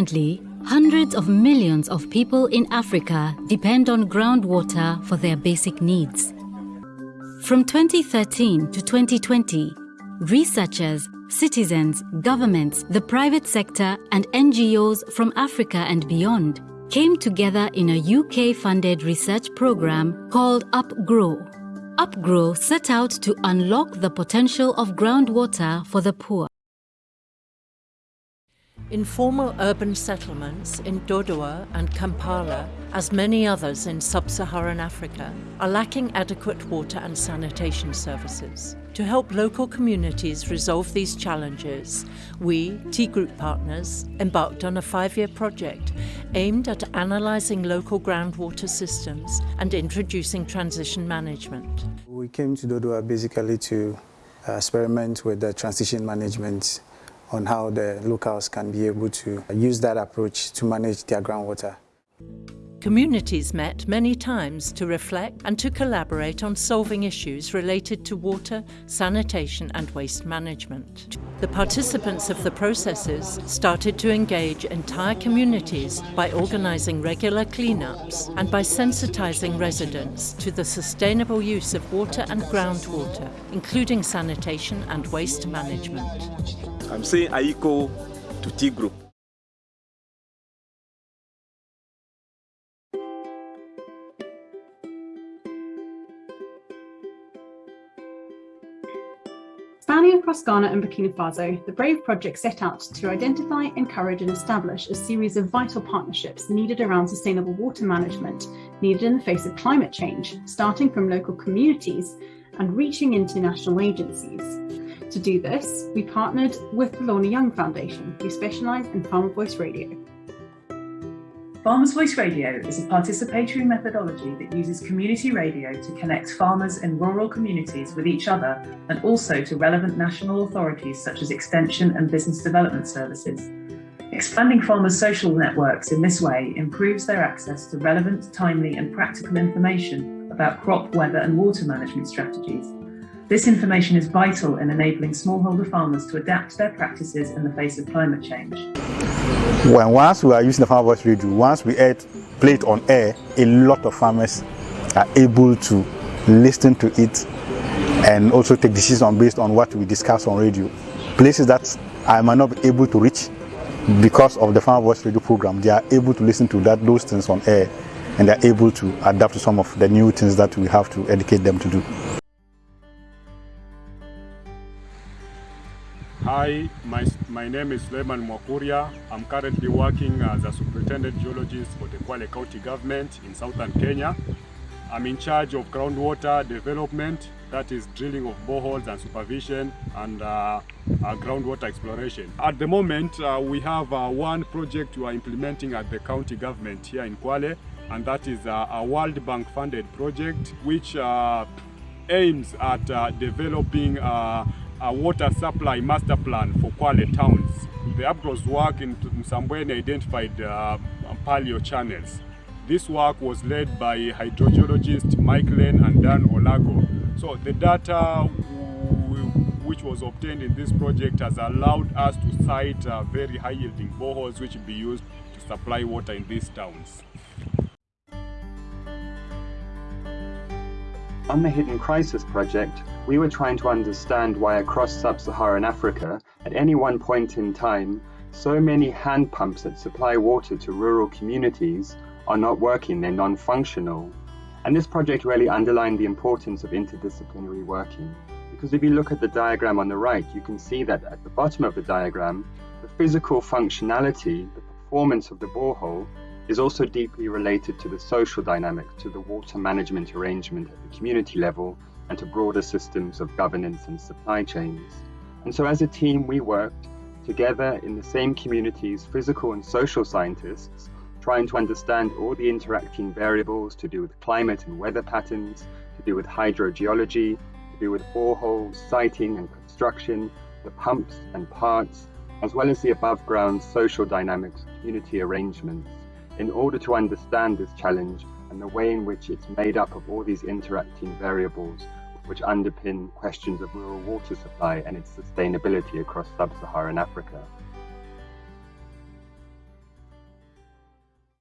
Currently, hundreds of millions of people in Africa depend on groundwater for their basic needs. From 2013 to 2020, researchers, citizens, governments, the private sector, and NGOs from Africa and beyond came together in a UK funded research program called UPGro. UPGro set out to unlock the potential of groundwater for the poor. Informal urban settlements in Dodoma and Kampala, as many others in sub-Saharan Africa, are lacking adequate water and sanitation services. To help local communities resolve these challenges, we, T-GroUP partners, embarked on a five-year project aimed at analysing local groundwater systems and introducing transition management. We came to Dodoma basically to uh, experiment with the transition management on how the locals can be able to use that approach to manage their groundwater. Communities met many times to reflect and to collaborate on solving issues related to water, sanitation and waste management. The participants of the processes started to engage entire communities by organising regular cleanups and by sensitising residents to the sustainable use of water and groundwater, including sanitation and waste management. I'm saying Aiko to T-GroUP. Spanning across Ghana and Burkina Faso, the BRAVE project set out to identify, encourage and establish a series of vital partnerships needed around sustainable water management needed in the face of climate change, starting from local communities and reaching international agencies. To do this, we partnered with the Lorna Young Foundation, who specialise in Farmer Voice Radio. Farmers Voice Radio is a participatory methodology that uses community radio to connect farmers in rural communities with each other and also to relevant national authorities such as Extension and Business Development Services. Expanding farmers' social networks in this way improves their access to relevant, timely and practical information about crop, weather and water management strategies. This information is vital in enabling smallholder farmers to adapt their practices in the face of climate change. When once we are using the Farmer Voice Radio, once we add, play it on air, a lot of farmers are able to listen to it and also take decisions based on what we discuss on radio. Places that I might not be able to reach because of the Farmer Voice Radio program, they are able to listen to that those things on air and they are able to adapt to some of the new things that we have to educate them to do. Hi, my, my name is Suleiman Mwakuria. I'm currently working as a superintendent geologist for the Kwale County government in southern Kenya. I'm in charge of groundwater development, that is drilling of boreholes and supervision and uh, uh, groundwater exploration. At the moment, uh, we have uh, one project we are implementing at the county government here in Kwale, and that is uh, a World Bank funded project which uh, aims at developing a water supply master plan for Kwale towns. The UPGro's work in Msambweni identified uh, paleo channels. This work was led by hydrogeologist Mike Lane and Dan Olago. So the data which was obtained in this project has allowed us to site uh, very high yielding boreholes which will be used to supply water in these towns. On the Hidden Crisis project, we were trying to understand why across sub-Saharan Africa, at any one point in time, so many hand pumps that supply water to rural communities are not working, they're non-functional. And this project really underlined the importance of interdisciplinary working. Because if you look at the diagram on the right, you can see that at the bottom of the diagram, the physical functionality, the performance of the borehole, is also deeply related to the social dynamics, to the water management arrangement at the community level, and to broader systems of governance and supply chains. And so as a team, we worked together in the same communities, physical and social scientists, trying to understand all the interacting variables to do with climate and weather patterns, to do with hydrogeology, to do with boreholes, siting and construction, the pumps and parts, as well as the above ground social dynamics, community arrangements in order to understand this challenge and the way in which it's made up of all these interacting variables which underpin questions of rural water supply and its sustainability across sub-Saharan Africa.